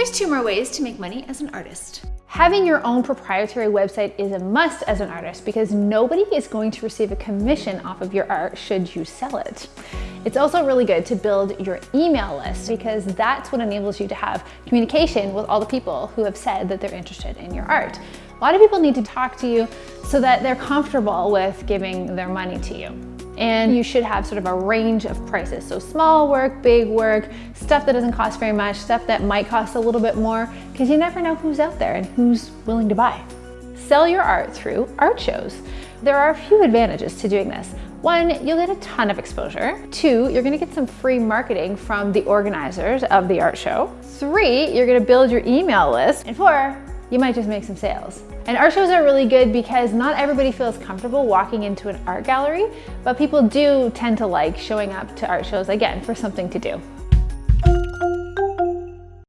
Here's two more ways to make money as an artist. Having your own proprietary website is a must as an artist because nobody is going to receive a commission off of your art should you sell it. It's also really good to build your email list because that's what enables you to have communication with all the people who have said that they're interested in your art. A lot of people need to talk to you so that they're comfortable with giving their money to you. And you should have sort of a range of prices. So small work, big work, stuff that doesn't cost very much, stuff that might cost a little bit more, because you never know who's out there and who's willing to buy. Sell your art through art shows. There are a few advantages to doing this. One, you'll get a ton of exposure. Two, you're gonna get some free marketing from the organizers of the art show. Three, you're gonna build your email list. And four, you might just make some sales. And art shows are really good because not everybody feels comfortable walking into an art gallery, but people do tend to like showing up to art shows again for something to do.